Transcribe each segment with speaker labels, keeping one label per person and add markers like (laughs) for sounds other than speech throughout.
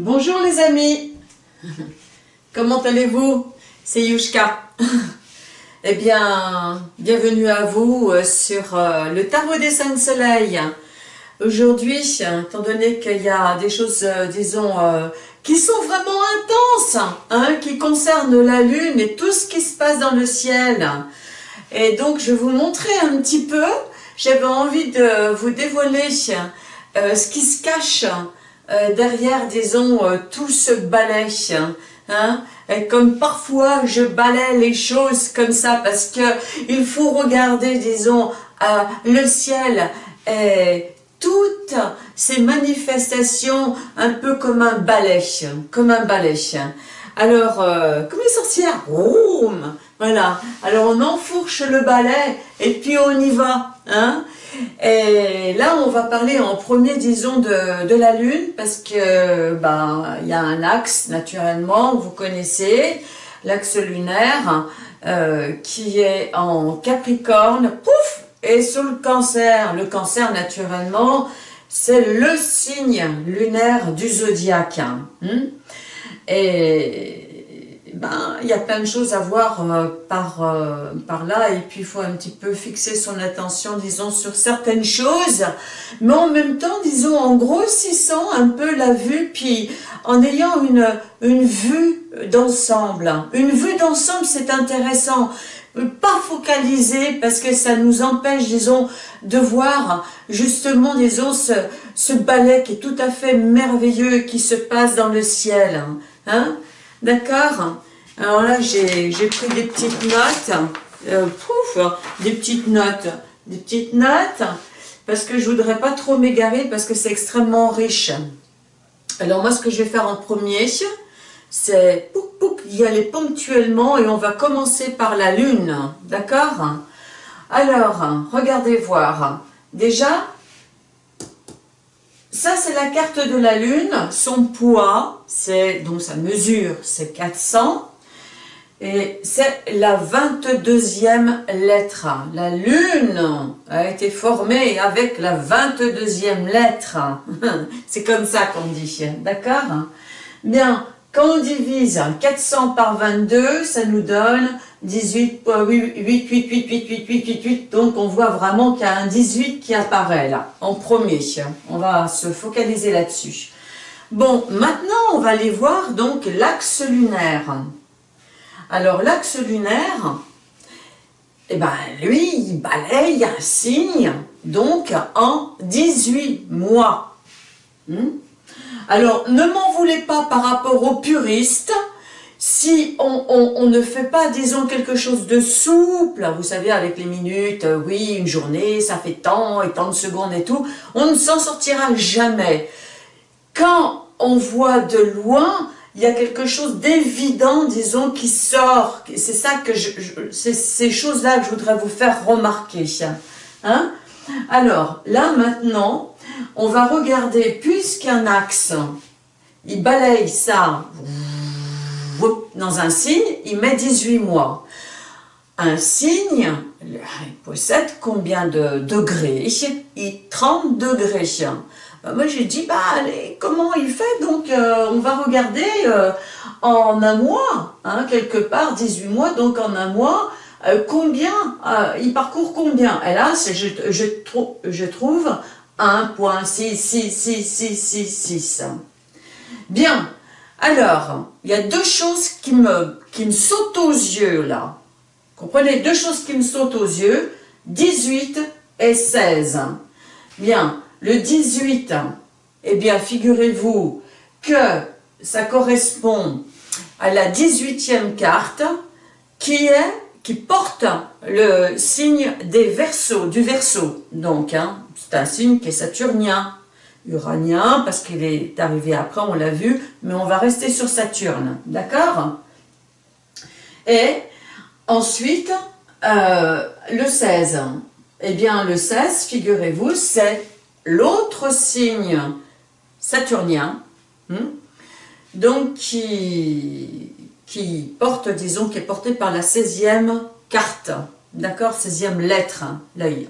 Speaker 1: Bonjour les amis Comment allez-vous? C'est Yushka Eh bien, bienvenue à vous euh, sur euh, le tarot des cinq soleils. Aujourd'hui, étant donné qu'il y a des choses, euh, disons, qui sont vraiment intenses, hein, qui concernent la lune et tout ce qui se passe dans le ciel. Et donc, je vais vous montrer un petit peu, j'avais envie de vous dévoiler ce qui se cache euh, derrière, disons, euh, tout ce balai. Hein, et comme parfois je balais les choses comme ça parce que il faut regarder, disons, euh, le ciel et toutes ces manifestations un peu comme un balai, comme un balai. Alors, comme les sorcières, voilà. Alors on enfourche le balai et puis on y va. Hein et là, on va parler en premier, disons, de, de la Lune, parce que ben, il y a un axe, naturellement, vous connaissez, l'axe lunaire, euh, qui est en Capricorne, pouf, et sur le cancer. Le cancer, naturellement, c'est le signe lunaire du zodiaque. Hein. et ben, il y a plein de choses à voir euh, par, euh, par là et puis il faut un petit peu fixer son attention, disons, sur certaines choses, mais en même temps, disons, en grossissant un peu la vue, puis en ayant une, une vue d'ensemble. Une vue d'ensemble, c'est intéressant. Pas focaliser parce que ça nous empêche, disons, de voir justement, disons, ce, ce ballet qui est tout à fait merveilleux qui se passe dans le ciel. Hein? D'accord Alors là, j'ai pris des petites notes. Euh, pouf, des petites notes. Des petites notes. Parce que je voudrais pas trop m'égarer parce que c'est extrêmement riche. Alors moi, ce que je vais faire en premier, c'est y aller ponctuellement et on va commencer par la lune. D'accord? Alors, regardez voir. Déjà, ça, c'est la carte de la Lune. Son poids, c'est donc sa mesure, c'est 400. Et c'est la 22e lettre. La Lune a été formée avec la 22e lettre. (laughs) c'est comme ça qu'on dit, d'accord? Bien, quand on divise 400 par 22, ça nous donne 18, 8, 8, 8, 8, 8, 8, 8, 8, donc on voit vraiment qu'il y a un 18 qui apparaît là, en premier. On va se focaliser là-dessus. Bon, maintenant on va aller voir donc l'axe lunaire. Alors l'axe lunaire, eh ben lui, il balaye un signe, donc en 18 mois. Hmm? Alors, ne m'en voulez pas par rapport aux puristes, si on, ne fait pas, disons, quelque chose de souple, vous savez, avec les minutes, euh, oui, une journée, ça fait tant et tant de secondes et tout, on ne s'en sortira jamais. Quand on voit de loin, il y a quelque chose d'évident, disons, qui sort. C'est ça que ces choses-là que je voudrais vous faire remarquer. Hein Alors, là, maintenant, on va regarder, puisqu'un axe, il balaye ça dans un signe, il met 18 mois. Un signe, il possède combien de degrés? Il 30 degrés. Ben, moi j'ai dit, bah allez, comment il fait? Donc euh, on va regarder euh, en un mois, hein, quelque part, 18 mois, donc en un mois, euh, combien, il parcourt combien? Et là, je, je, je trouve 1.66666. Bien, alors, il y a deux choses qui me, qui sautent aux yeux là. Comprenez, deux choses qui me sautent aux yeux, 18 et 16. Bien, le 18, eh bien, figurez-vous que ça correspond à la 18e carte qui est qui porte le signe des versos, du verso. Donc, hein, c'est un signe qui est saturnien uranien, parce qu'il est arrivé après, on l'a vu, mais on va rester sur Saturne, d'accord? Et ensuite, euh, le 16, eh bien le 16, figurez-vous, c'est l'autre signe saturnien, hmm, donc qui, qui porte, disons, qui est porté par la 16e carte, d'accord? 16e lettre, l'œil.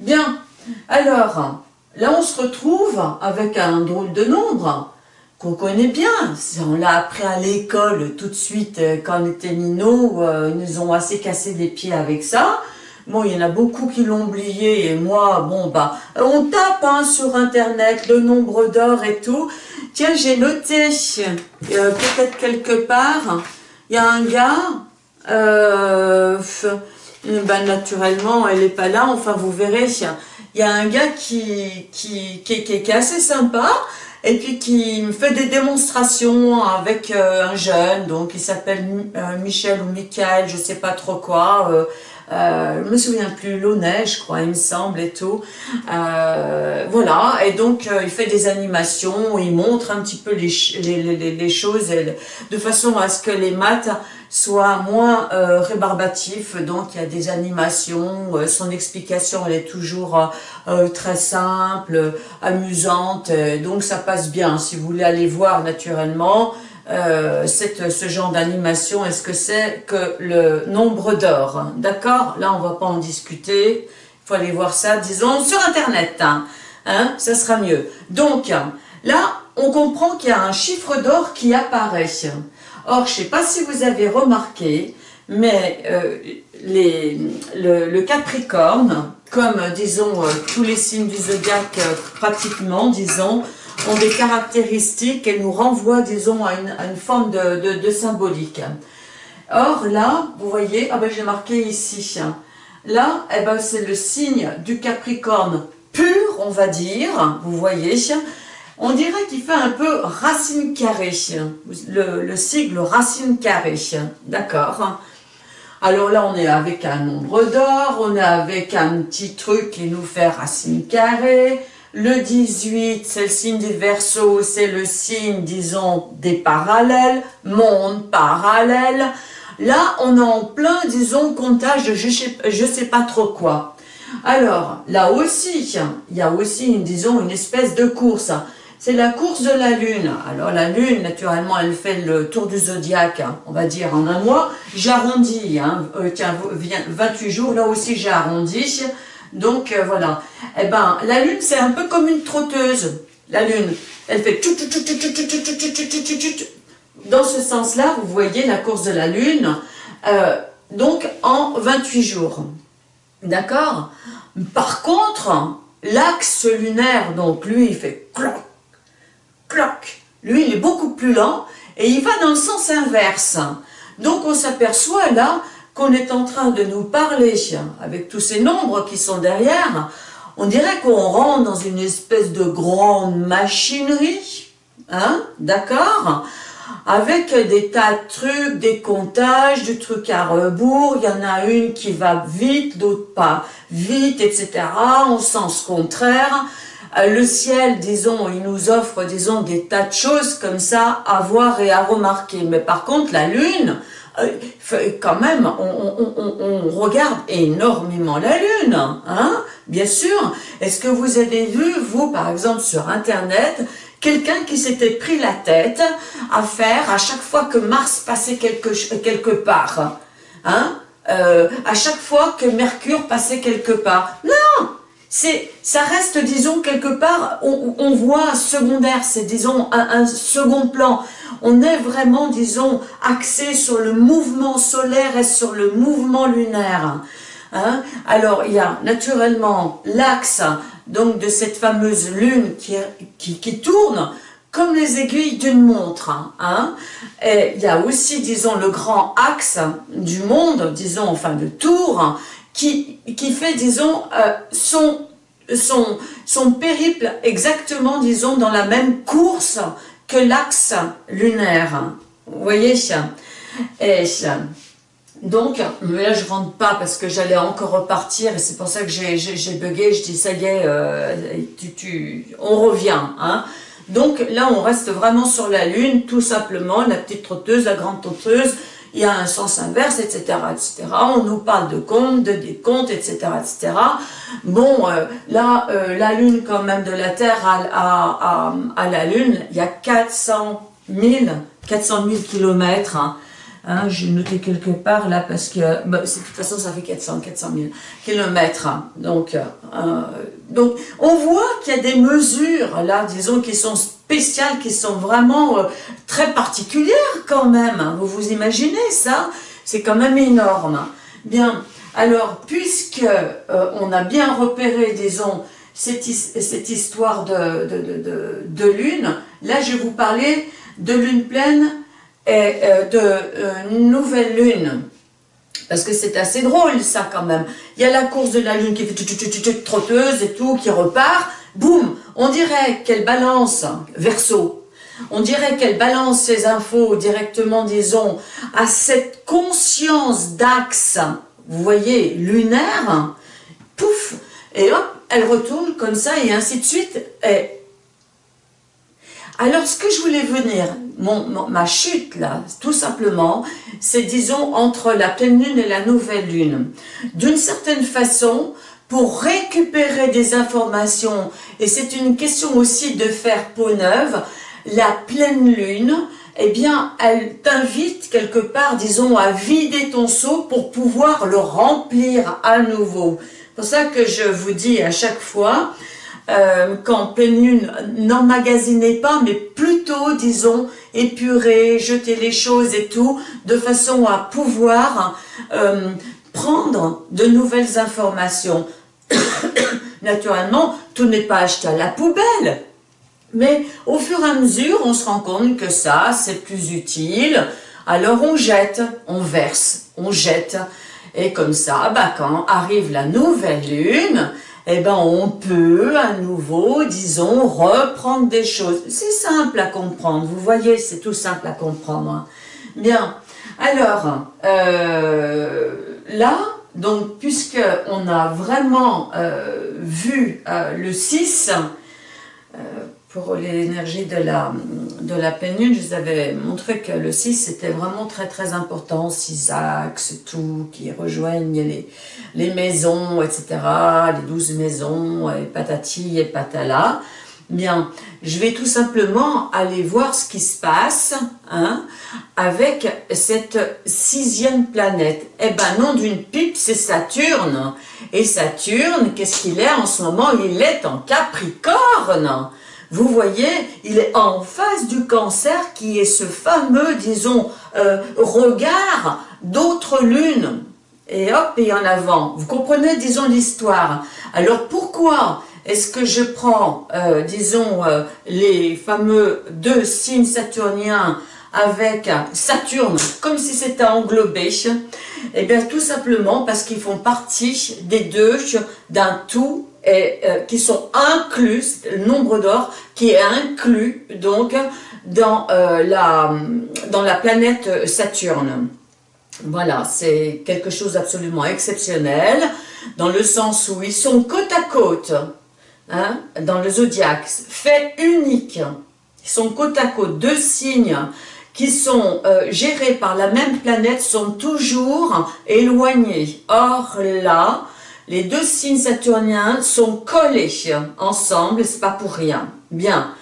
Speaker 1: Bien, alors, Là, on se retrouve avec un drôle de nombre. qu'on connaît bien. On l'a appris à l'école tout de suite euh, quand on était minot. Euh, ils nous ont assez cassé les pieds avec ça. Bon, il y en a beaucoup qui l'ont oublié et moi, bon, bah, on tape hein, sur Internet le nombre d'or et tout. Tiens, j'ai noté, euh, peut-être quelque part, il y a un gars, euh, ben, naturellement, elle n'est pas là, enfin, vous verrez, il y a un gars qui, qui, qui, qui, est assez sympa, et puis qui fait des démonstrations avec euh, un jeune, donc il s'appelle euh, Michel ou Michael, je sais pas trop quoi, euh, euh, je me souviens plus, Launay, je crois, il me semble, et tout. Voilà, et donc il fait des animations, il montre un petit peu les, les, les, choses de façon à ce que les maths soient moins euh, rébarbatifs. Donc il y a des animations, euh, son explication elle est toujours euh, très simple, amusante, donc ça passe bien. Si vous voulez aller voir naturellement, cette, ce genre d'animation, est-ce que c'est que le nombre d'or D'accord? Là, on va pas en discuter. Il faut aller voir ça, disons, sur Internet. Hein, hein? Ça sera mieux. Donc, là, on comprend qu'il y a un chiffre d'or qui apparaît. Or, je sais pas si vous avez remarqué, mais euh, le, Capricorne, comme, disons, euh, tous les signes du zodiaque, euh, pratiquement, disons, ont des caractéristiques et nous renvoient, disons, à une, forme de, symbolique. Or, là, vous voyez, ah ben j'ai marqué ici, là, eh ben, c'est le signe du Capricorne pur, on va dire, vous voyez, on dirait qu'il fait un peu racine carrée, le, le sigle racine carrée, d'accord alors là, on est avec un nombre d'or, on est avec un petit truc qui nous fait racine carrée, le 18, c'est le signe des Verseaux, c'est le signe, disons, des parallèles, monde parallèle. Là, on est en plein, disons, comptage de je sais, je sais pas trop quoi. Alors, là aussi, il y a aussi, disons, une espèce de course. C'est la course de la Lune. Alors, la Lune, naturellement, elle fait le tour du zodiaque, on va dire, en un mois. J'arrondis, hein, euh, tiens, 28 jours, là aussi, j'ai arrondi. Donc euh, voilà. Eh ben, la lune, c'est un peu comme une trotteuse. La lune, elle fait dans ce sens-là, vous voyez la course de la lune, euh, donc en 28 jours. D'accord Par contre, l'axe lunaire, donc lui, il fait cloc, Lui, il est beaucoup plus lent et il va dans le sens inverse. Donc on s'aperçoit là qu'on est en train de nous parler, avec tous ces nombres qui sont derrière, on dirait qu'on rentre dans une espèce de grande machinerie, hein, d'accord? Avec des tas de trucs, des comptages, du truc à rebours, il y en a une qui va vite, d'autres pas vite, etc., en sens contraire. Euh, le ciel, disons, il nous offre, disons, des tas de choses comme ça à voir et à remarquer. Mais par contre, la Lune, euh, quand même, on, regarde énormément la Lune, hein, bien sûr. Est-ce que vous avez vu, vous, par exemple, sur Internet, quelqu'un qui s'était pris la tête à faire, à chaque fois que Mars passait quelque, quelque part, hein, euh, à chaque fois que Mercure passait quelque part? Non c'est, ça reste, disons, quelque part, on, on voit secondaire, c'est, disons, un, second plan. On est vraiment, disons, axé sur le mouvement solaire et sur le mouvement lunaire. Hein Alors, il y a naturellement l'axe, donc, de cette fameuse lune qui, qui, tourne, comme les aiguilles d'une montre. Hein et il y a aussi, disons, le grand axe du monde, disons, enfin, de tour, qui, qui fait, disons, euh, son, son, son périple exactement, disons, dans la même course que l'axe lunaire. Vous voyez Et donc, mais là je rentre pas parce que j'allais encore repartir et c'est pour ça que j'ai bugué, je dis ça y est, euh, tu, tu, on revient. Hein. Donc là on reste vraiment sur la lune, tout simplement, la petite trotteuse, la grande trotteuse, il y a un sens inverse, etc., etc. On nous parle de comptes, de décomptes, etc., etc. Bon, euh, là, euh, la Lune, quand même, de la Terre à, la Lune, il y a 400 000, 400 000 kilomètres. Hein. Hein, J'ai noté quelque part là parce que bah, de toute façon ça fait 400, 400 000 kilomètres. Hein. Donc, euh, donc on voit qu'il y a des mesures là, disons, qui sont spéciales, qui sont vraiment euh, très particulières quand même. Hein. Vous vous imaginez ça? C'est quand même énorme. Bien, alors puisque euh, on a bien repéré, disons, cette, cette histoire de, de, de, de, lune, là je vais vous parler de lune pleine et euh, de euh, nouvelle lune. Parce que c'est assez drôle ça quand même. Il y a la course de la lune qui fait trotteuse et tout, qui repart. Boum On dirait qu'elle balance, verso, on dirait qu'elle balance ses infos directement, disons, à cette conscience d'axe, vous voyez, lunaire, pouf, et hop, elle retourne comme ça, et ainsi de suite. Et alors, ce que je voulais venir, ma chute là, tout simplement, c'est disons entre la pleine lune et la nouvelle lune. D'une certaine façon, pour récupérer des informations, et c'est une question aussi de faire peau neuve, la pleine lune, eh bien, elle t'invite quelque part, disons, à vider ton seau pour pouvoir le remplir à nouveau. C'est pour ça que je vous dis à chaque fois, euh, qu'en pleine lune, n'emmagasinez pas, mais plutôt, disons, épurer, jeter les choses et tout, de façon à pouvoir euh, prendre de nouvelles informations. (coughs) Naturellement, tout n'est pas acheté à la poubelle, mais au fur et à mesure, on se rend compte que ça, c'est plus utile, alors on jette, on verse, on jette, et comme ça, bah, quand arrive la nouvelle lune, eh ben on peut à nouveau, disons, reprendre des choses. C'est simple à comprendre, vous voyez, c'est tout simple à comprendre. Bien, alors, euh, là, donc, puisque on a vraiment euh, vu euh, le 6, pour l'énergie de la, de la pleine lune, je vous avais montré que le 6 c'était vraiment très très important, six axes, tout, qui rejoignent les, les maisons, etc., les douze maisons, et patati et patala. Bien, je vais tout simplement aller voir ce qui se passe hein, avec cette sixième planète. Eh ben non d'une pipe, c'est Saturne. Et Saturne, qu'est-ce qu'il est en ce moment? Il est en Capricorne. Vous voyez, il est en face du cancer qui est ce fameux, disons, euh, regard d'autres lunes. Et hop, et en avant. Vous comprenez, disons, l'histoire. Alors pourquoi est-ce que je prends, euh, disons, euh, les fameux deux signes saturniens avec Saturne, comme si c'était englobé? Eh bien, tout simplement parce qu'ils font partie des deux d'un tout et, euh, qui sont inclus, le nombre d'or qui est inclus donc dans, euh, la, dans la planète Saturne. Voilà, c'est quelque chose d'absolument exceptionnel, dans le sens où ils sont côte à côte, hein, dans le zodiaque, fait unique. Ils sont côte à côte, deux signes qui sont euh, gérés par la même planète sont toujours éloignés. Or là, les deux signes saturniens sont collés ensemble, c'est pas pour rien. Bien,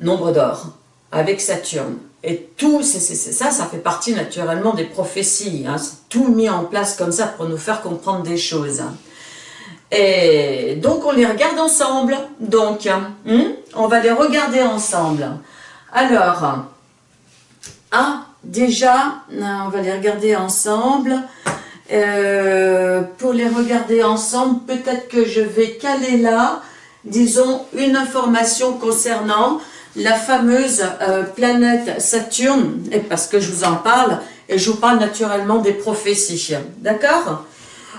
Speaker 1: nombre d'or, avec Saturne. Et tout, c'est ça, ça fait partie naturellement des prophéties. Hein. Tout mis en place comme ça pour nous faire comprendre des choses. Et donc, on les regarde ensemble. Donc, hein, on va les regarder ensemble. Alors, ah, déjà, on va les regarder ensemble. Euh, pour les regarder ensemble, peut-être que je vais caler là, disons, une information concernant la fameuse euh, planète Saturne, et parce que je vous en parle, et je vous parle naturellement des prophéties, d'accord?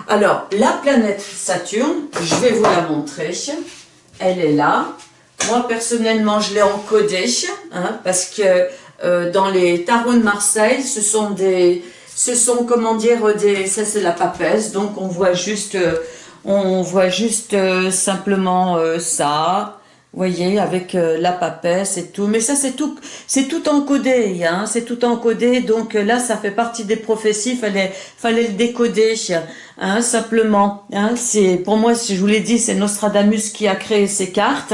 Speaker 1: Alors, la planète Saturne, je vais vous la montrer, elle est là, moi personnellement je l'ai encodée, hein, parce que euh, dans les tarots de Marseille, ce sont des ce sont, comment dire, des, ça c'est la papesse, donc on voit juste, euh, on voit juste euh, simplement euh, ça, vous voyez, avec la papesse et tout, mais ça c'est tout, c'est tout encodé, hein, c'est tout encodé, donc là ça fait partie des prophéties, fallait, fallait le décoder, hein, simplement, hein, c'est, pour moi, je vous l'ai dit, c'est Nostradamus qui a créé ces cartes,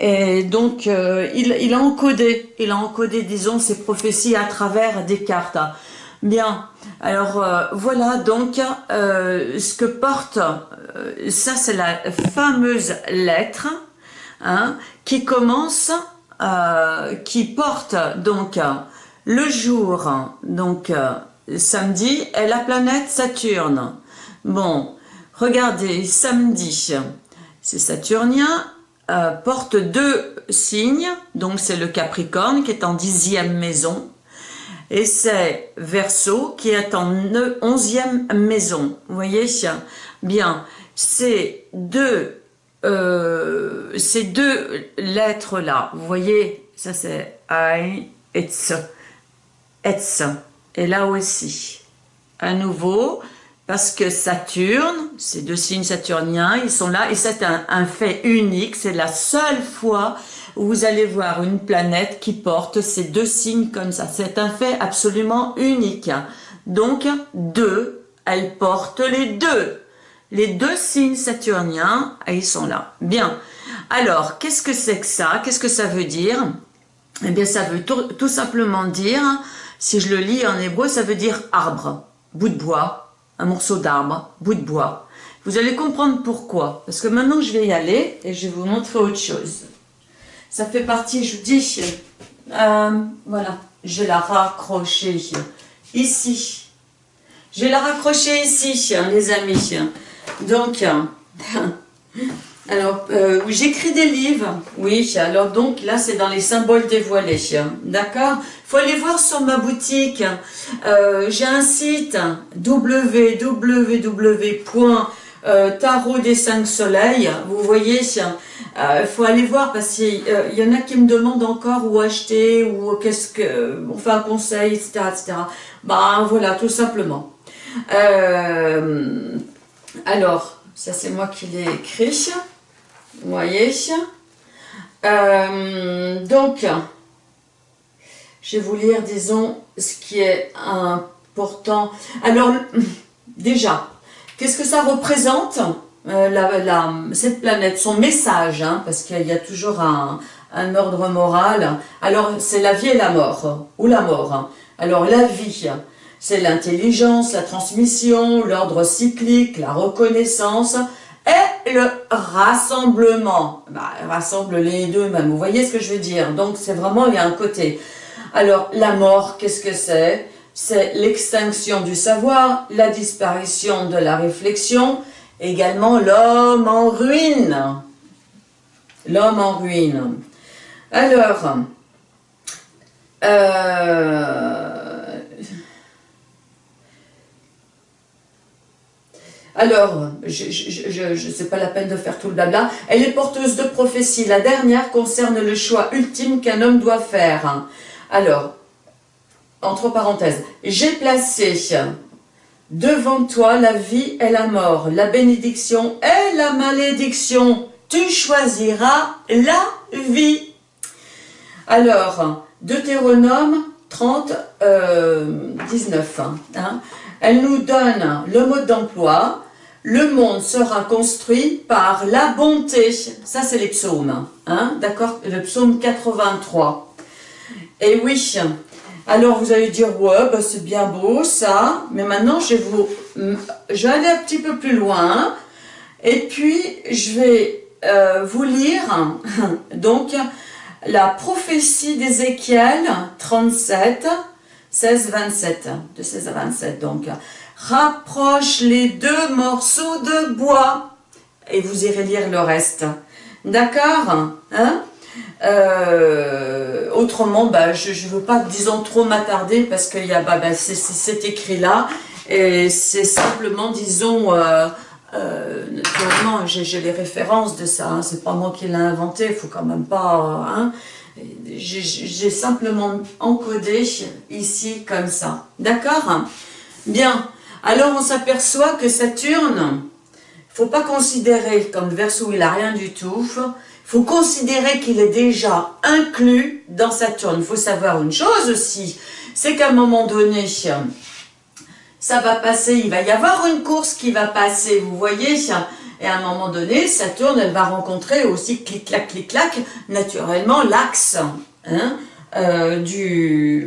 Speaker 1: et donc, il, il, a encodé, il a encodé, disons, ces prophéties à travers des cartes. Bien, alors euh, voilà donc euh, ce que porte, ça c'est la fameuse lettre hein, qui commence, qui porte donc le jour, donc samedi, est la planète Saturne. Bon, regardez, samedi, c'est saturnien, euh, porte deux signes, donc c'est le Capricorne qui est en dixième maison, et c'est Verseau qui est en onzième maison. Vous voyez Bien, ces deux, euh, ces deux lettres-là, vous voyez, ça c'est I, it's, it's, et là aussi, à nouveau, parce que Saturne, ces deux signes saturniens, ils sont là, et c'est un, fait unique, c'est la seule fois vous allez voir une planète qui porte ces deux signes comme ça. C'est un fait absolument unique. Donc, deux, elle porte les deux. Les deux signes saturniens, ils sont là. Bien. Alors, qu'est-ce que c'est que ça? Qu'est-ce que ça veut dire? Eh bien, ça veut tout simplement dire, si je le lis en hébreu, ça veut dire arbre, bout de bois, un morceau d'arbre, bout de bois. Vous allez comprendre pourquoi. Parce que maintenant, je vais y aller et je vais vous montrer autre chose. Ça fait partie, je vous dis, euh, voilà, je vais la raccrocher ici. Je vais la raccrocher ici, les amis. Donc, (laughs) Alors, euh, j'écris des livres, oui, alors donc là c'est dans les symboles dévoilés, d'accord? Faut aller voir sur ma boutique, euh, j'ai un site www.tarot des 5 soleils, vous voyez, il euh, faut aller voir parce qu'il y en a qui me demandent encore où acheter, ou qu'est-ce que, on fait un conseil, etc., etc. Ben voilà, tout simplement. alors, ça c'est moi qui l'ai écrit. Vous voyez euh, Donc, je vais vous lire, disons, ce qui est important. Alors, déjà, qu'est-ce que ça représente, euh, cette planète, son message, hein, parce qu'il y a toujours un, un ordre moral. Alors, c'est la vie et la mort, ou la mort. Alors, la vie, c'est l'intelligence, la transmission, l'ordre cyclique, la reconnaissance, et le rassemblement. Bah, rassemble les deux même, vous voyez ce que je veux dire Donc c'est vraiment, il y a un côté. Alors la mort, qu'est-ce que c'est? C'est l'extinction du savoir, la disparition de la réflexion, également l'homme en ruine. L'homme en ruine. Alors, euh, Alors, je ne sais pas la peine de faire tout le blabla. Elle est porteuse de prophétie. La dernière concerne le choix ultime qu'un homme doit faire. Alors, entre parenthèses, j'ai placé devant toi la vie et la mort, la bénédiction et la malédiction. Tu choisiras la vie. Alors, Deutéronome 30, 19. Euh, hein. Elle nous donne le mode d'emploi, le monde sera construit par la bonté. Ça, c'est les psaumes. Hein, D'accord? Le psaume 83. Et oui, alors vous allez dire, ouais, bah, c'est bien beau ça, mais maintenant je vais, vous, aller un petit peu plus loin, et puis je vais euh, vous lire (laughs) donc la prophétie d'Ézéchiel 37, 16, 27, de 16 à 27 donc. Rapproche les deux morceaux de bois. Et vous irez lire le reste. D'accord hein? Euh, Autrement, bah, je ne veux pas, disons, trop m'attarder parce qu'il y a bah, bah, c'est écrit-là. Et c'est simplement, disons, euh, euh, j'ai les références de ça. Hein, c'est pas moi qui l'ai inventé, il faut quand même pas... Hein, j'ai simplement encodé ici comme ça. D'accord? Bien. Alors on s'aperçoit que Saturne, faut pas considérer comme Verseau, il n'a rien du tout. Faut considérer qu'il est déjà inclus dans Saturne. Il faut savoir une chose aussi, c'est qu'à un moment donné, ça va passer, il va y avoir une course qui va passer, vous voyez, et à un moment donné, Saturne, elle va rencontrer aussi clic-clac, clic-clac, naturellement, l'axe. Hein euh, du,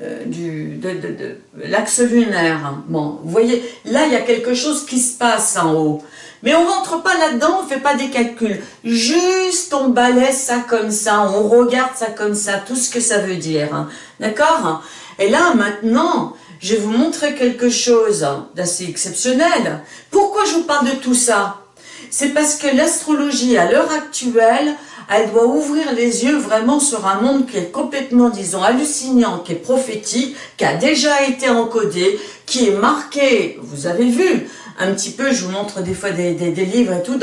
Speaker 1: euh, de, l'axe lunaire. Bon, vous voyez, là, il y a quelque chose qui se passe en haut. Mais on rentre pas là-dedans, on fait pas des calculs. Juste, on balaie ça comme ça, on regarde ça comme ça, tout ce que ça veut dire. Hein. D'accord? Et là, maintenant, je vais vous montrer quelque chose d'assez exceptionnel. Pourquoi je vous parle de tout ça? C'est parce que l'astrologie, à l'heure actuelle, elle doit ouvrir les yeux vraiment sur un monde qui est complètement, disons, hallucinant, qui est prophétique, qui a déjà été encodé, qui est marqué, vous avez vu, un petit peu, je vous montre des fois des, livres et tout,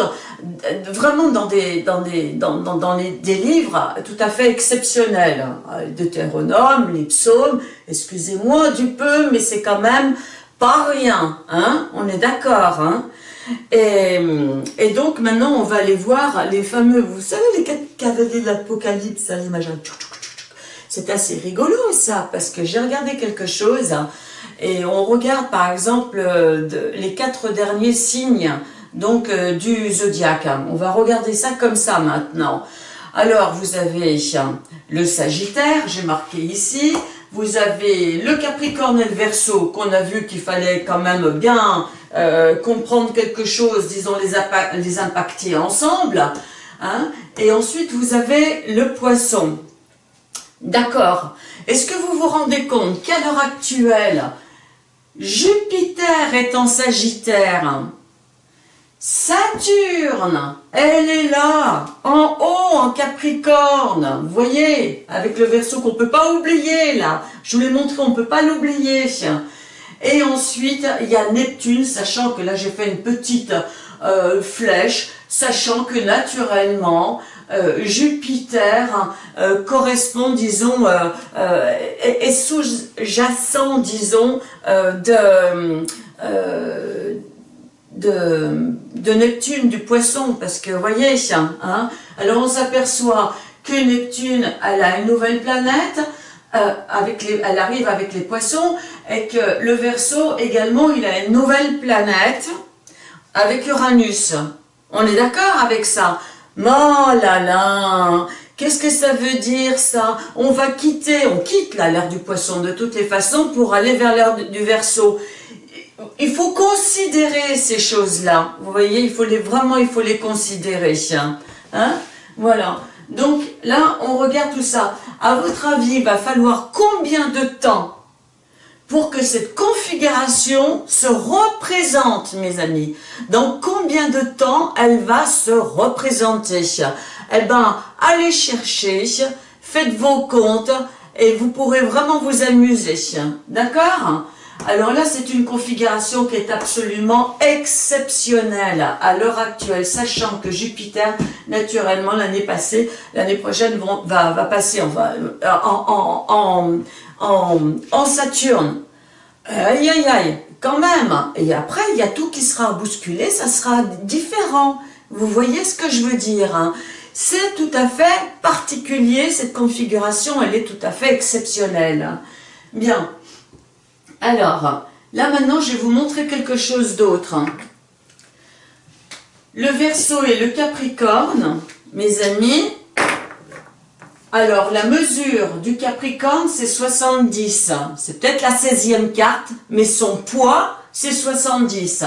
Speaker 1: vraiment dans des, dans des, dans, dans, les, des livres tout à fait exceptionnels. Deutéronome, les psaumes, excusez-moi du peu, mais c'est quand même pas rien, hein on est d'accord, hein. Et, donc maintenant on va aller voir les fameux, vous savez les quatre cavaliers de l'Apocalypse, c'est assez rigolo ça, parce que j'ai regardé quelque chose, hein, et on regarde par exemple euh, les quatre derniers signes donc euh, du zodiaque. On va regarder ça comme ça maintenant. Alors vous avez le Sagittaire, j'ai marqué ici. Vous avez le Capricorne et le Verseau qu'on a vu qu'il fallait quand même bien euh, comprendre quelque chose, disons les, les impacter ensemble. Hein. Et ensuite vous avez le Poisson. D'accord. Est-ce que vous vous rendez compte qu'à l'heure actuelle, Jupiter est en Sagittaire? Saturne, elle est là, en haut, en Capricorne. Vous voyez, avec le verso qu'on ne peut pas oublier, là. Je vous l'ai montré, on ne peut pas l'oublier. Et ensuite, il y a Neptune, sachant que là, j'ai fait une petite euh, flèche, sachant que naturellement, euh, Jupiter euh, correspond, disons, euh, est, sous-jacent, disons, de, Neptune, du poisson, parce que, vous voyez, hein, alors on s'aperçoit que Neptune, elle a une nouvelle planète, avec elle arrive avec les poissons, et que le Verseau également, il a une nouvelle planète avec Uranus. On est d'accord avec ça? Oh là là Qu'est-ce que ça veut dire ça? On va quitter, on quitte l'ère du poisson de toutes les façons pour aller vers l'ère du verso. Il faut considérer ces choses-là. Vous voyez, il faut les, vraiment, il faut les considérer. Hein? Voilà. Donc là, on regarde tout ça. À votre avis, il va falloir combien de temps pour que cette configuration se représente, mes amis. Dans combien de temps elle va se représenter? Eh bien, allez chercher, faites vos comptes et vous pourrez vraiment vous amuser. D'accord? Alors là, c'est une configuration qui est absolument exceptionnelle à l'heure actuelle, sachant que Jupiter, naturellement, l'année passée, l'année prochaine, va, passer en, en, Saturne. Aïe, aïe, aïe, quand même. Et après, il y a tout qui sera bousculé, ça sera différent. Vous voyez ce que je veux dire hein? C'est tout à fait particulier, cette configuration, elle est tout à fait exceptionnelle. Bien. Alors, là maintenant, je vais vous montrer quelque chose d'autre. Le Verseau et le Capricorne, mes amis, alors, la mesure du Capricorne, c'est 70. C'est peut-être la 16e carte, mais son poids, c'est 70.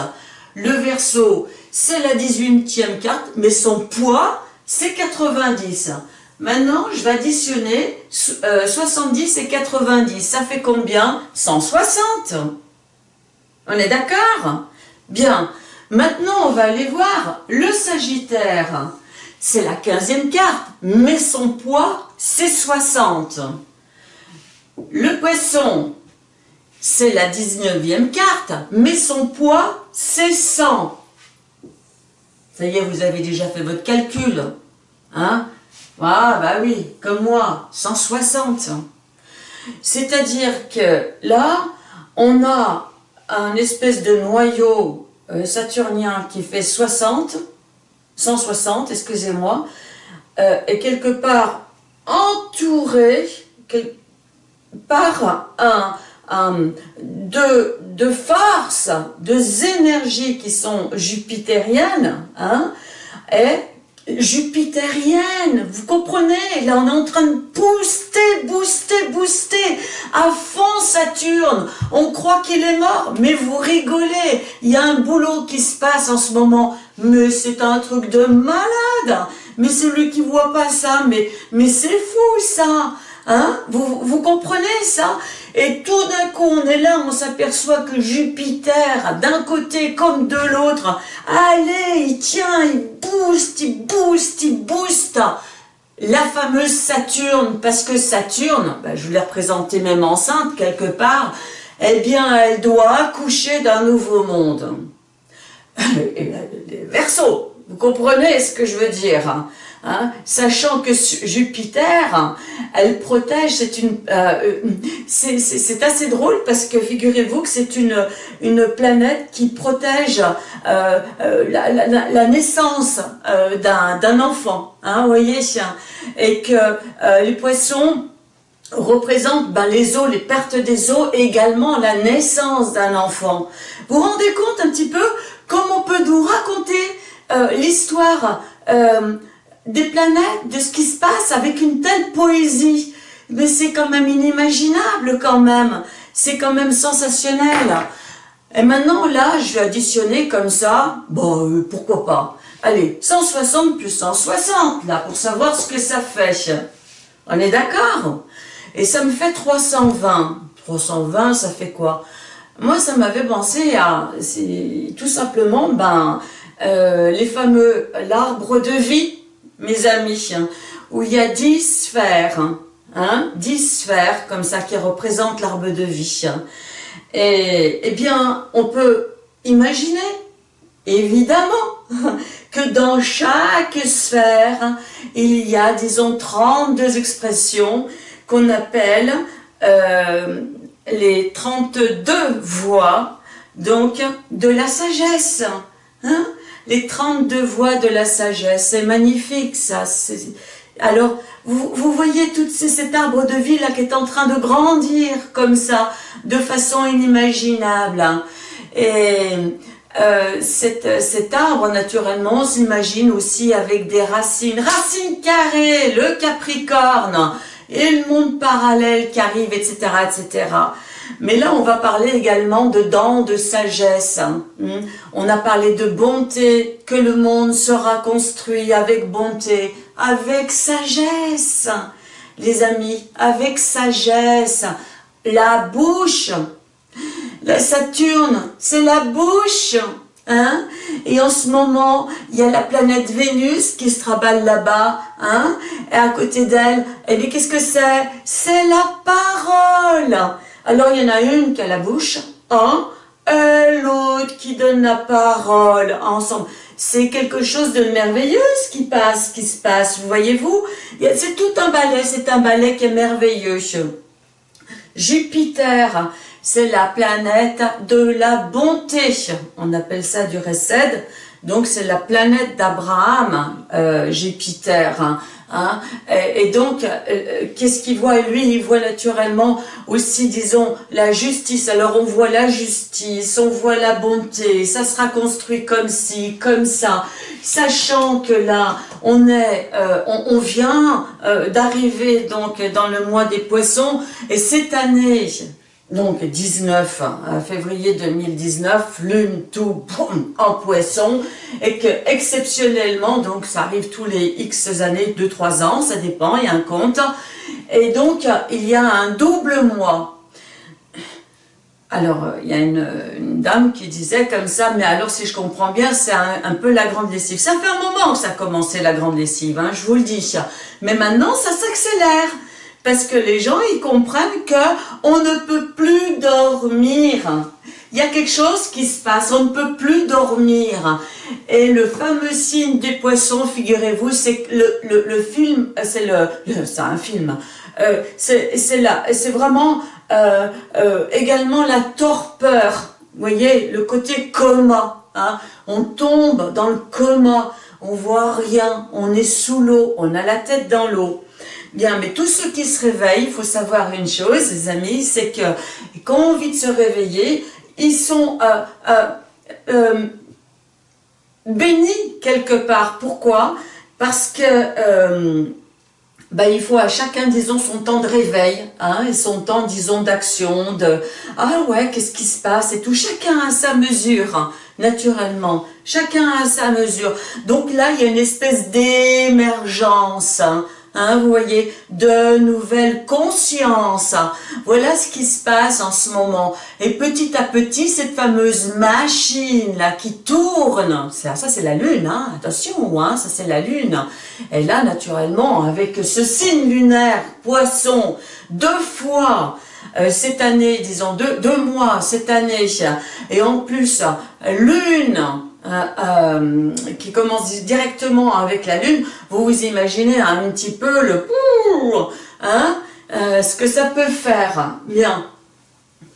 Speaker 1: Le Verseau, c'est la 18e carte, mais son poids, c'est 90. Maintenant, je vais additionner 70 euh, et 90. Ça fait combien? 160. On est d'accord? Bien. Maintenant, on va aller voir le Sagittaire c'est la 15e carte, mais son poids, c'est 60. Le poisson, c'est la 19e carte, mais son poids, c'est 100. Ça y est, vous avez déjà fait votre calcul. Hein? Ah, bah oui, comme moi, 160. C'est-à-dire que là, on a un espèce de noyau euh, saturnien qui fait 60, 160, excusez-moi, euh, est quelque part entouré par un, un de, de forces, de énergies qui sont jupitériennes, hein, et jupitériennes, vous comprenez Là, on est en train de booster boosté, boosté, à fond Saturne. On croit qu'il est mort, mais vous rigolez. Il y a un boulot qui se passe en ce moment, mais c'est un truc de malade. Mais celui qui voit pas ça, mais, mais c'est fou ça. Hein? Vous, comprenez ça? Et tout d'un coup, on est là, on s'aperçoit que Jupiter, d'un côté comme de l'autre, allez, il tient, il booste, il booste, il booste la fameuse Saturne, parce que Saturne, ben, je vous l'ai représentée même enceinte quelque part, eh bien, elle doit accoucher d'un nouveau monde. (laughs) Verseau, vous comprenez ce que je veux dire? Hein sachant que Jupiter, elle protège, c'est une, euh, c'est assez drôle parce que figurez-vous que c'est une, planète qui protège euh, euh, la, naissance d'un enfant, hein, vous voyez, et que les poissons représentent ben, les eaux, les pertes des eaux et également la naissance d'un enfant. Vous vous rendez compte un petit peu comment on peut nous raconter l'histoire des planètes, de ce qui se passe avec une telle poésie. Mais c'est quand même inimaginable quand même. C'est quand même sensationnel. Et maintenant, là, je vais additionner comme ça. Bon, euh, pourquoi pas. Allez, 160 plus 160, là, pour savoir ce que ça fait. On est d'accord? Et ça me fait 320. 320, ça fait quoi? Moi, ça m'avait pensé à, tout simplement, ben, euh, les fameux, l'arbre de vie, mes amis, hein, où il y a dix sphères, hein, dix sphères comme ça qui représentent l'arbre de vie. Hein. Et eh bien, on peut imaginer, évidemment, (laughs) que dans chaque sphère, il y a, disons, 32 expressions qu'on appelle euh, les 32 voix, donc, de la sagesse. Hein les 32 voix de la sagesse. C'est magnifique ça. Alors, vous, voyez tout cet arbre de vie là qui est en train de grandir comme ça, de façon inimaginable. Hein. Et euh, cet, cet, arbre, naturellement, s'imagine aussi avec des racines. Racines carrées, le capricorne, et le monde parallèle qui arrive, etc., etc. Mais là, on va parler également de dents de sagesse. Hein. On a parlé de bonté, que le monde sera construit avec bonté, avec sagesse. Les amis, avec sagesse. La bouche. La Saturne, c'est la bouche. Hein et en ce moment, il y a la planète Vénus qui se traballe là-bas, hein et à côté d'elle, eh qu'est-ce que c'est? C'est la parole alors il y en a une qui a la bouche, hein, et l'autre qui donne la parole ensemble. C'est quelque chose de merveilleux ce qui passe, qui se passe, vous voyez-vous? C'est tout un ballet, c'est un ballet qui est merveilleux. Jupiter, c'est la planète de la bonté. On appelle ça du Resed. Donc c'est la planète d'Abraham, euh, Jupiter. Hein. Et, donc, euh, euh, qu'est-ce qu'il voit Lui, il voit naturellement aussi, disons, la justice. Alors on voit la justice, on voit la bonté, ça sera construit comme ci, comme ça, sachant que là, on est, on, vient d'arriver donc dans le mois des poissons, et cette année, donc 19 hein, février 2019, lune tout en poisson, et que exceptionnellement, donc ça arrive tous les X années, 2-3 ans, ça dépend, il y a un compte, et donc il y a un double mois. Alors, il y a une, dame qui disait comme ça, mais alors si je comprends bien, c'est un, peu la grande lessive. Ça fait un moment que ça a commencé la grande lessive, hein, je vous le dis. Mais maintenant, ça s'accélère parce que les gens, ils comprennent que on ne peut plus dormir. Il y a quelque chose qui se passe, on ne peut plus dormir. Et le fameux signe des poissons, figurez-vous, c'est le, le, film, c'est le, c'est un film, euh, c'est là, c'est vraiment euh, euh, également la torpeur. Vous voyez, le côté coma. Hein. On tombe dans le coma, on voit rien, on est sous l'eau, on a la tête dans l'eau. Bien, mais tous ceux qui se réveillent, il faut savoir une chose, les amis, c'est que quand on vit de se réveiller, ils sont euh, euh, euh, bénis quelque part. Pourquoi? Parce que ben, il faut à chacun, disons, son temps de réveil, hein, et son temps, disons, d'action, de « Ah ouais, qu'est-ce qui se passe ?» et tout. Chacun a sa mesure, hein, naturellement. Chacun a sa mesure. Donc là, il y a une espèce d'émergence, hein, Hein, vous voyez, de nouvelles consciences. Voilà ce qui se passe en ce moment. Et petit à petit, cette fameuse machine-là qui tourne, ça, c'est la lune, hein, attention, hein, ça c'est la lune. Et là, naturellement, avec ce signe lunaire, poisson, deux fois, euh, cette année, disons deux, deux mois cette année, et en plus, lune, euh, euh, qui commence directement avec la Lune, vous vous imaginez un petit peu le hein, euh, ce que ça peut faire. Bien.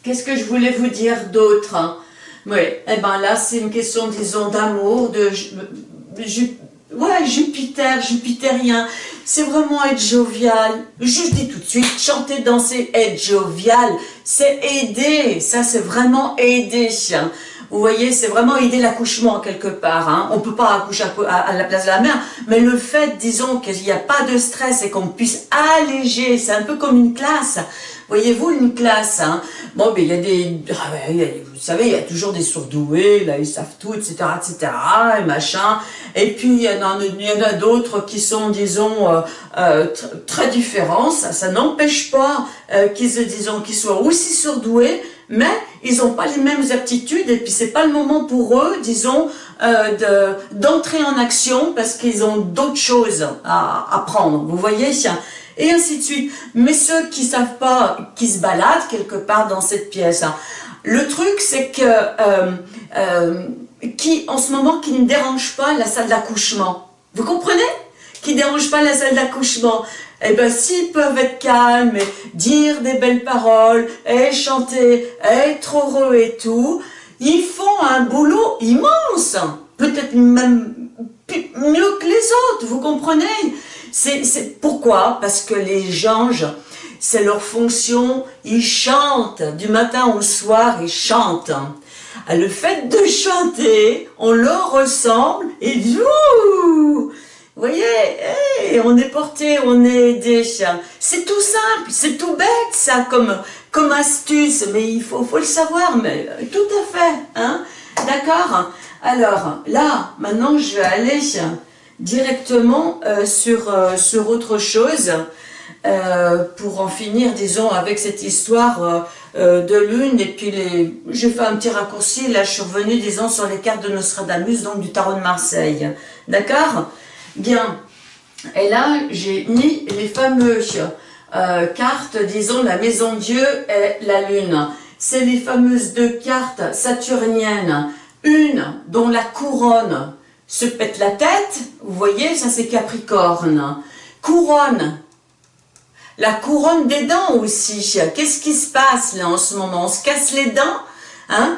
Speaker 1: Qu'est-ce que je voulais vous dire d'autre? Oui, eh ben là, c'est une question, disons, d'amour, de... ouais, Jupiter, jupitérien, c'est vraiment être jovial. Je dis tout de suite, chanter, danser, être jovial, c'est aider. Ça, c'est vraiment aider. Vous voyez, c'est vraiment aider l'accouchement quelque part. Hein. On ne peut pas accoucher à, la place de la mère, mais le fait, disons, qu'il n'y a pas de stress et qu'on puisse alléger, c'est un peu comme une classe. Voyez-vous, une classe, hein. bon, ben, il y a des, ah, vous savez, il y a toujours des surdoués, là, ils savent tout, etc., etc., et machin, et puis il y en a, a d'autres qui sont, disons, euh, euh, très différents, ça, ça n'empêche pas euh, qu'ils, disons, qu'ils soient aussi surdoués, mais ils n'ont pas les mêmes aptitudes et puis c'est pas le moment pour eux, disons, euh, d'entrer en action parce qu'ils ont d'autres choses à apprendre. Vous voyez Et ainsi de suite. Mais ceux qui savent pas, qui se baladent quelque part dans cette pièce, hein, le truc c'est que euh, euh, qui en ce moment qui ne dérange pas la salle d'accouchement. Vous comprenez? Qui dérange pas la salle d'accouchement eh bien, s'ils peuvent être calmes et dire des belles paroles, et chanter, être heureux et tout, ils font un boulot immense, peut-être même mieux que les autres, vous comprenez? C'est pourquoi? Parce que les anges, c'est leur fonction, ils chantent, du matin au soir, ils chantent. Le fait de chanter, on leur ressemble, et Ouh vous voyez, on est porté, on est aidé. C'est tout simple, c'est tout bête ça comme, comme astuce, mais il faut, faut le savoir, mais euh, tout à fait. Hein D'accord? Alors là, maintenant je vais aller directement euh, sur, euh, sur autre chose pour en finir, disons, avec cette histoire de lune. Et puis, les... j'ai fait un petit raccourci, là je suis revenue, disons, sur les cartes de Nostradamus, donc du tarot de Marseille. D'accord? Bien. Et là, j'ai mis les fameuses euh, cartes, disons, la maison Dieu et la lune. C'est les fameuses deux cartes saturniennes. Une dont la couronne se pète la tête. Vous voyez, ça c'est Capricorne. Couronne. La couronne des dents aussi. Qu'est-ce qui se passe là en ce moment? On se casse les dents hein?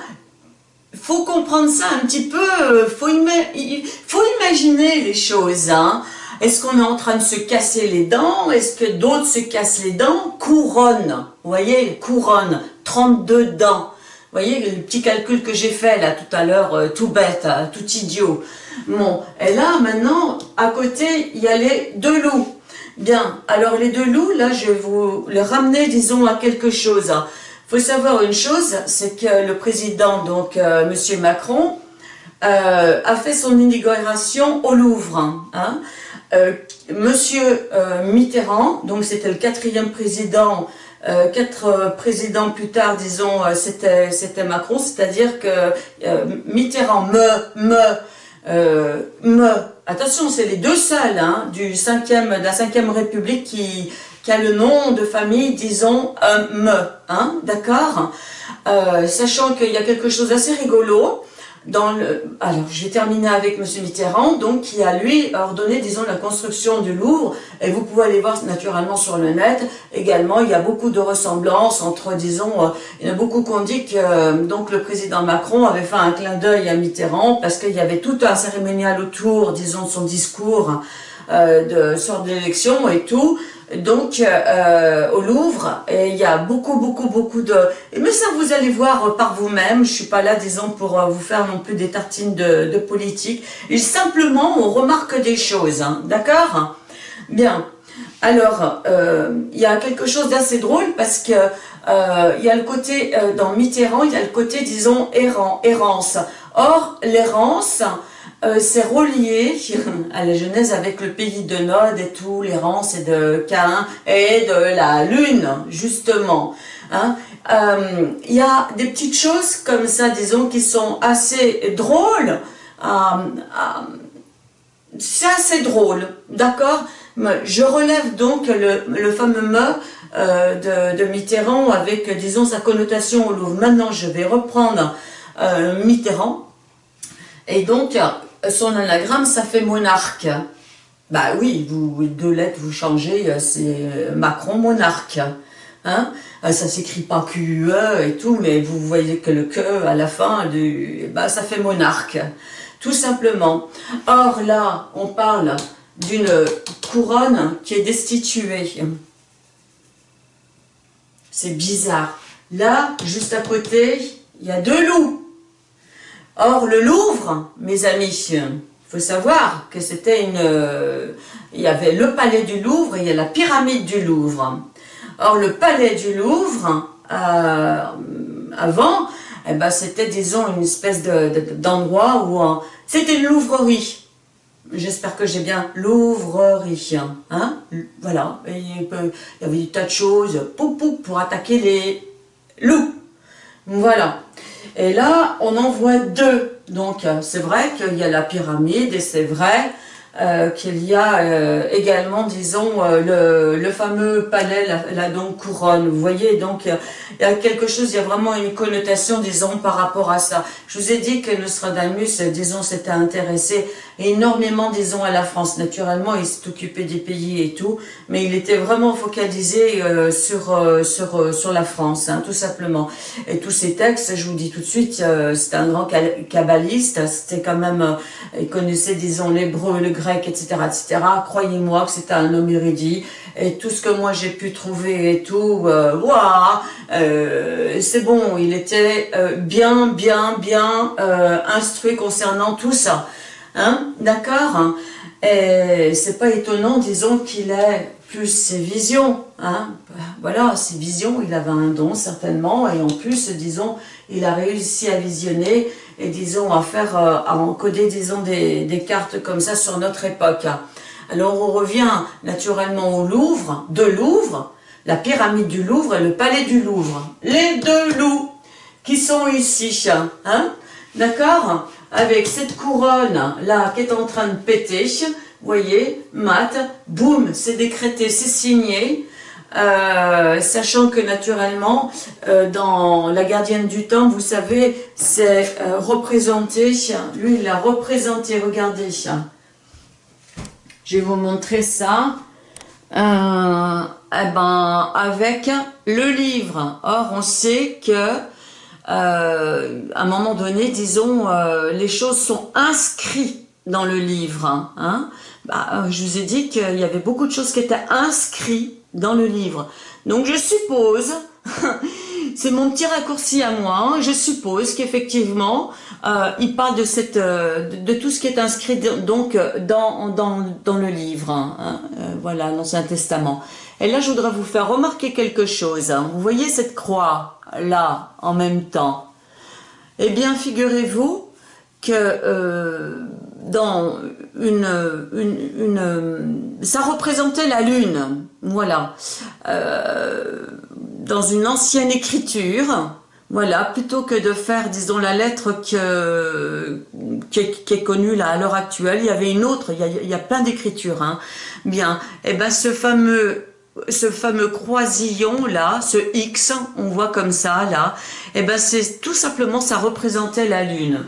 Speaker 1: Faut comprendre ça un petit peu, faut, faut imaginer les choses. Hein. Est-ce qu'on est en train de se casser les dents? Est-ce que d'autres se cassent les dents? Couronne, vous voyez, couronne, 32 dents. Vous voyez le petit calcul que j'ai fait là tout à l'heure, euh, tout bête, hein, tout idiot. Bon, et là maintenant, à côté, il y a les deux loups. Bien, alors les deux loups, là je vais vous les ramener, disons, à quelque chose. Hein faut savoir une chose, c'est que le président, donc euh, Monsieur Macron, euh, a fait son inauguration au Louvre. Hein. Euh, Monsieur Mitterrand, donc c'était le quatrième président, quatre présidents plus tard, disons, c'était Macron, c'est-à-dire que Mitterrand me, me, me, attention, c'est les deux seuls hein, du cinquième, de la cinquième République qui qui a le nom de famille, disons, un me, hein, d'accord euh, Sachant qu'il y a quelque chose d'assez rigolo, dans le, alors je vais terminer avec M. Mitterrand, donc qui a lui ordonné, disons, la construction du Louvre, et vous pouvez aller voir naturellement sur le net, également il y a beaucoup de ressemblances entre, disons, euh, il y en a beaucoup qui ont dit que euh, donc le président Macron avait fait un clin d'œil à Mitterrand, parce qu'il y avait tout un cérémonial autour, disons, de son discours, de sort d'élection et tout, donc euh, au Louvre il y a beaucoup beaucoup beaucoup de mais ça vous allez voir par vous-même. Je suis pas là disons pour euh, vous faire non plus des tartines de, politique. Et simplement on remarque des choses hein, d'accord? Bien. Alors, il y a quelque chose d'assez drôle parce que il y a le côté, dans Mitterrand, il y a le côté, disons, errant, errance. Or, l'errance, c'est relié (laughs) à la Genèse avec le pays de Nod et tout, l'errance et de Cain et de la Lune, justement. Hein. Euh, il y a des petites choses comme ça, disons, qui sont assez drôles. Euh, euh, c'est assez drôle, d'accord? Je relève donc le, fameux mot de, Mitterrand avec, disons, sa connotation au Louvre. Maintenant, je vais reprendre Mitterrand. Et donc, son anagramme, ça fait monarque. Bah oui, vous, deux lettres, vous changez, c'est Macron monarque. Hein? Ah, ça s'écrit pas QE et tout, mais vous voyez que le que à la fin, du, bah, ça fait monarque, tout simplement. Or là, on parle d'une couronne qui est destituée. C'est bizarre. Là, juste à côté, il y a deux loups. Or, le Louvre, mes amis, il faut savoir que c'était une... Il y avait le palais du Louvre et il y a la pyramide du Louvre. Or, le palais du Louvre, euh, avant, eh ben, c'était, disons, une espèce d'endroit où... Euh, c'était une louvrerie. J'espère que j'ai bien louvrerie. Hein voilà. il y avait des tas de choses pou, pour attaquer les loups. Voilà. Et là, on en voit deux. Donc, c'est vrai qu'il y a la pyramide et c'est vrai euh, qu'il y a euh, également, disons, euh, le, le, fameux palais, la, donc couronne. Vous voyez, donc il y a quelque chose, il y a vraiment une connotation, disons, par rapport à ça. Je vous ai dit que Nostradamus, disons, s'était intéressé énormément, disons, à la France. Naturellement, il s'est occupé des pays et tout, mais il était vraiment focalisé sur, sur, sur la France, hein, tout simplement. Et tous ces textes, je vous dis tout de suite, c'était un grand kabbaliste, c'était quand même, il connaissait, disons, l'hébreu, le grec, etc., etc. Croyez-moi que c'était un homme érudit. Et tout ce que moi j'ai pu trouver et tout, euh, euh c'est bon, il était euh, bien, bien, bien euh, instruit concernant tout ça. Hein? D'accord? Et c'est pas étonnant, disons, qu'il ait plus ses visions. Hein voilà, ses visions, il avait un don certainement. Et en plus, disons, il a réussi à visionner et disons à faire, euh, à encoder disons des, cartes comme ça sur notre époque. Alors on revient naturellement au Louvre, de Louvre, la pyramide du Louvre et le palais du Louvre. Les deux loups qui sont ici, hein, d'accord? Avec cette couronne là qui est en train de péter, voyez, mat, boum, c'est décrété, c'est signé, euh, sachant que naturellement, euh, dans La gardienne du temps, vous savez, c'est euh, représenté, lui il l'a représenté, regardez, je vais vous montrer ça, eh ben, avec le livre. Or, on sait que à un moment donné, disons, les choses sont inscrites dans le livre. Hein. Bah, je vous ai dit qu'il y avait beaucoup de choses qui étaient inscrites dans le livre. Donc je suppose, (laughs) c'est mon petit raccourci à moi, hein, je suppose qu'effectivement, euh, il parle de, cette, euh, de, tout ce qui est inscrit donc dans, dans, dans le livre, hein, hein euh, voilà, l'Ancien Testament. Et là, je voudrais vous faire remarquer quelque chose. Vous voyez cette croix là, en même temps? Eh bien, figurez-vous que euh, dans une, une, une, ça représentait la lune, voilà, euh, dans une ancienne écriture, voilà, plutôt que de faire, disons, la lettre que, qui, est, connue là à l'heure actuelle, il y avait une autre, il y a, il y a plein d'écritures, hein. bien, et eh ben ce fameux ce fameux croisillon là, ce X, on voit comme ça là, et eh ben c'est tout simplement ça représentait la lune.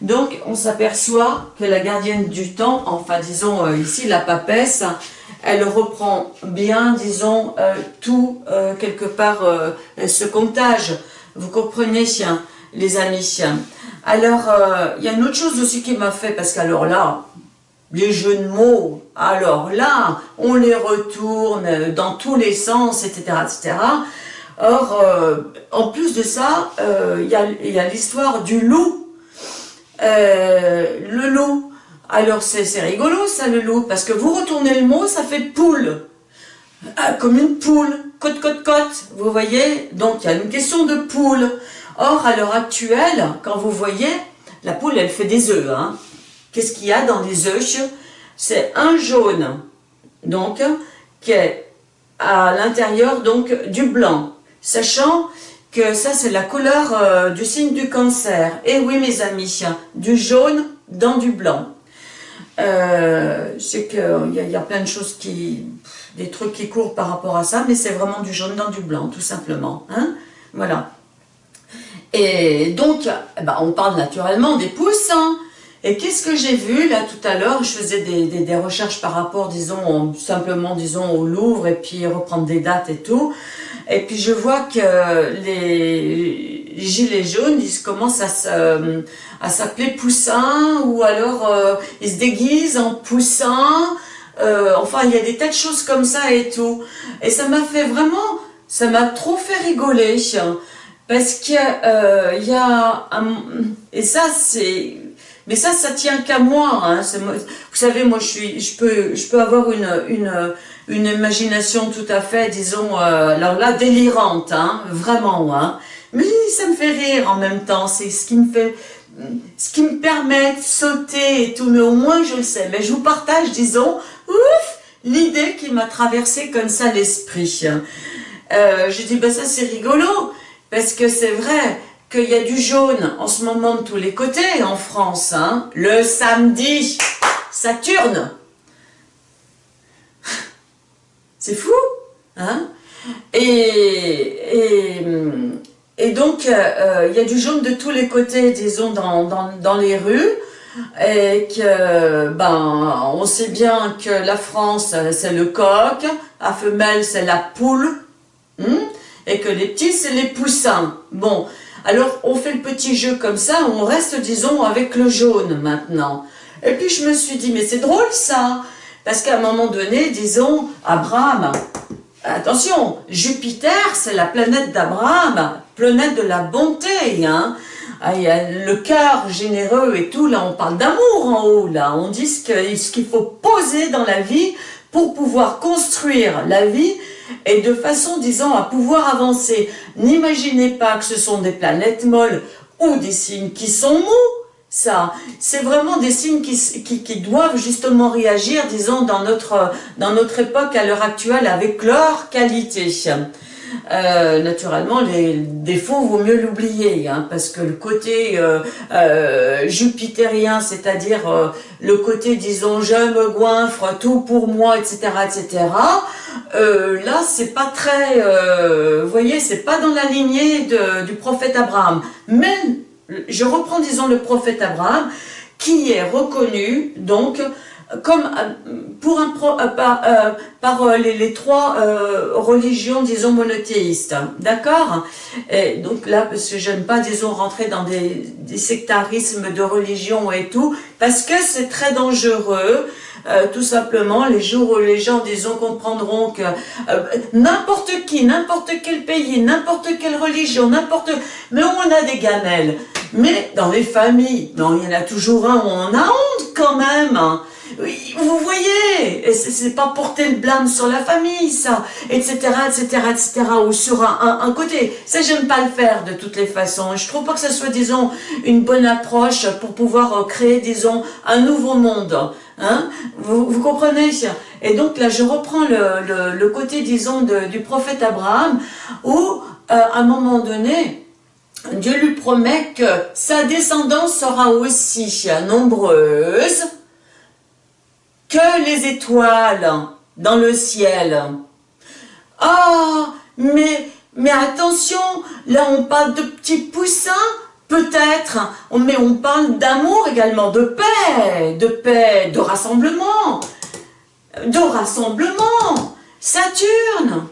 Speaker 1: Donc, on s'aperçoit que la gardienne du temps, enfin, disons euh, ici, la papesse, elle reprend bien, disons, euh, tout, euh, quelque part, ce comptage. Vous comprenez, les amis Alors, il y a une autre chose aussi qui m'a fait, parce qu'alors là, les jeux de mots, alors là, on les retourne dans tous les sens, etc., etc., Or, en plus de ça, il y a l'histoire du loup euh, le loup. Alors c'est rigolo ça le loup, parce que vous retournez le mot, ça fait poule. ah, comme une poule, côte, côte, côte, vous voyez Donc, il y a une question de poule. Or, à l'heure actuelle, quand vous voyez, la poule, elle fait des œufs. Hein. Qu'est-ce qu'il y a dans les œufs? C'est un jaune, donc, qui est à l'intérieur donc du blanc. Sachant que ça, c'est la couleur euh, du signe du cancer. Et oui, mes amis, du jaune dans du blanc. Euh, c'est qu'il y, y, a plein de choses qui... des trucs qui courent par rapport à ça, mais c'est vraiment du jaune dans du blanc, tout simplement. Hein voilà. Et donc, eh ben, on parle naturellement des poussins. Et qu'est-ce que j'ai vu là tout à l'heure? Je faisais des, des, recherches par rapport, disons, simplement, disons, au Louvre et puis reprendre des dates et tout. Et puis je vois que les gilets jaunes, ils commencent à s'appeler poussins ou alors euh, ils se déguisent en poussins. Euh, enfin, il y a des tas de choses comme ça et tout. Et ça m'a fait vraiment, ça m'a trop fait rigoler. Parce qu'il euh, y a un, et ça c'est, mais ça ça tient qu'à moi, hein, vous savez moi je suis, je peux, je peux avoir une, une, une imagination tout à fait, disons, euh, alors là délirante, hein, vraiment, hein, mais ça me fait rire en même temps, c'est ce qui me fait, ce qui me permet de sauter et tout, mais au moins je le sais, mais je vous partage, disons, ouf, l'idée qui m'a traversé comme ça l'esprit. Euh, je dis, ben ça c'est rigolo, parce que c'est vrai qu'il y a du jaune en ce moment de tous les côtés en France. Hein. Le samedi, Saturne. (laughs) C'est fou. Hein et, donc, euh, il y a du jaune de tous les côtés, disons, dans, dans, les rues. Et que, ben, on sait bien que la France, c'est le coq, la femelle, c'est la poule. Hein et que les petits, c'est les poussins. Bon, alors on fait le petit jeu comme ça, on reste, disons, avec le jaune maintenant. Et puis je me suis dit, mais c'est drôle ça, parce qu'à un moment donné, disons, Abraham, attention, Jupiter, c'est la planète d'Abraham, planète de la bonté, hein. Ah, il y a le cœur généreux et tout, là on parle d'amour en haut, là, on dit ce qu'il faut poser dans la vie pour pouvoir construire la vie et de façon, disons, à pouvoir avancer. N'imaginez pas que ce sont des planètes molles ou des signes qui sont mous, ça. C'est vraiment des signes qui, qui, doivent justement réagir, disons, dans notre, dans notre époque à l'heure actuelle avec leur qualité. Euh, naturellement, les défauts, vaut mieux l'oublier, hein, parce que le côté euh, euh, jupitérien, c'est-à-dire le côté, disons, je me goinfre, tout pour moi, etc., etc., là, c'est pas très, vous voyez, c'est pas dans la lignée du prophète Abraham. Mais, je reprends, disons, le prophète Abraham, qui est reconnu, donc, comme euh, pour un pro, euh, par, euh, par les, les, trois religions, disons, monothéistes. D'accord? Donc là, parce que j'aime pas, disons, rentrer dans des, des, sectarismes de religion et tout, parce que c'est très dangereux. tout simplement, les jours où les gens, disons, comprendront que n'importe qui, n'importe quel pays, n'importe quelle religion, n'importe... Mais on a des gamelles. Mais dans les familles, non, il y en a toujours un où on a honte quand même. Vous voyez, c'est pas porter le blâme sur la famille, ça, etc., etc., etc., ou sur un, côté. Ça, j'aime pas le faire de toutes les façons. Je trouve pas que ça soit, disons, une bonne approche pour pouvoir euh, créer, disons, un nouveau monde. Hein vous, vous comprenez Et donc là, je reprends le, le, côté, disons, du prophète Abraham, où, euh, à un moment donné, Dieu lui promet que sa descendance sera aussi nombreuse, que les étoiles dans le ciel. Ah, mais, mais attention, là on parle de petits poussins, peut-être, mais on parle d'amour également, de paix, de paix, de rassemblement, de rassemblement, Saturne.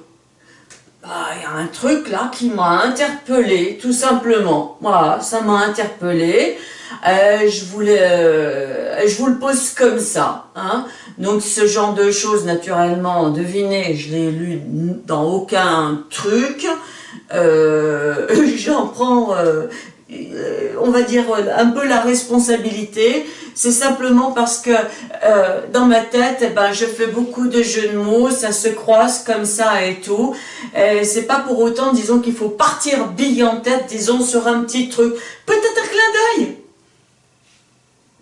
Speaker 1: Bah, il y a un truc là qui m'a interpellé, tout simplement. Voilà, ça m'a interpellé. Euh, je voulais, euh, je vous le pose comme ça. Hein. Donc ce genre de choses, naturellement, devinez, je l'ai lu dans aucun truc. Euh, (laughs) J'en prends euh, on va dire, un peu la responsabilité. C'est simplement parce que dans ma tête, eh ben, je fais beaucoup de jeux de mots, ça se croise comme ça et tout. C'est pas pour autant, disons, qu'il faut partir bille en tête, disons, sur un petit truc. Peut-être un clin d'œil.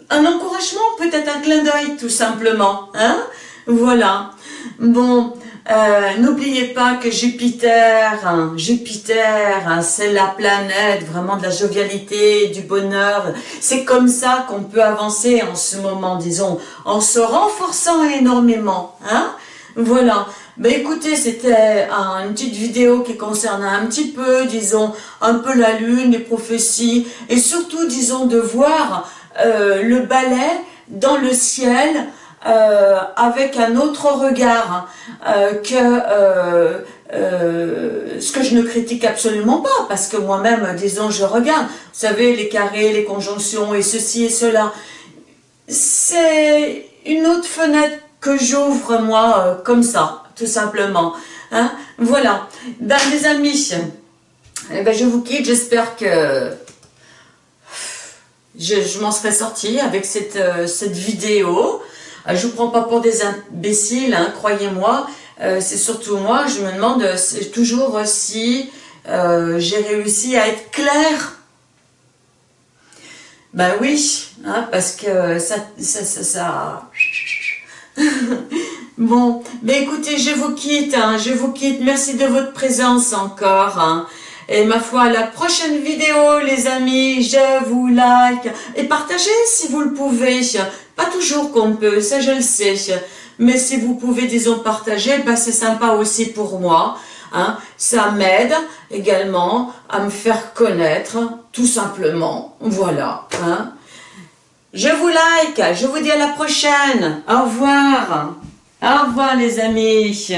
Speaker 1: Un encouragement, peut-être un clin d'œil, tout simplement. Hein? Voilà. Bon, euh, n'oubliez pas que Jupiter, hein, Jupiter, hein, c'est la planète vraiment de la jovialité, du bonheur. C'est comme ça qu'on peut avancer en ce moment, disons, en se renforçant énormément. Hein? Voilà. Ben écoutez, c'était une petite vidéo qui concernait un petit peu, disons, un peu la lune, les prophéties, et surtout, disons, de voir euh, le balai dans le ciel, euh, avec un autre regard euh, que ce que je ne critique absolument pas, parce que moi-même, disons, je regarde, vous savez, les carrés, les conjonctions et ceci et cela. C'est une autre fenêtre que j'ouvre, moi, comme ça, tout simplement. Hein. Voilà. Ben, les amis, eh ben, je vous quitte, j'espère que je, m'en serai sortie avec cette, cette vidéo. Euh, je vous prends pas pour des imbéciles, hein, croyez-moi. Euh, c'est surtout moi, je me demande toujours si euh, j'ai réussi à être claire. Ben oui, hein, parce que ça... ça, ça, (laughs) bon, ben écoutez, je vous quitte, hein, je vous quitte. Merci de votre présence encore. Et ma foi, la prochaine vidéo, les amis, je vous like. Et partagez si vous le pouvez. Pas toujours qu'on peut, ça je le sais. Mais si vous pouvez, disons, partager, ben c'est sympa aussi pour moi. Hein. Ça m'aide également à me faire connaître, tout simplement. Voilà. Hein. Je vous like, je vous dis à la prochaine. Au revoir. Au revoir les amis.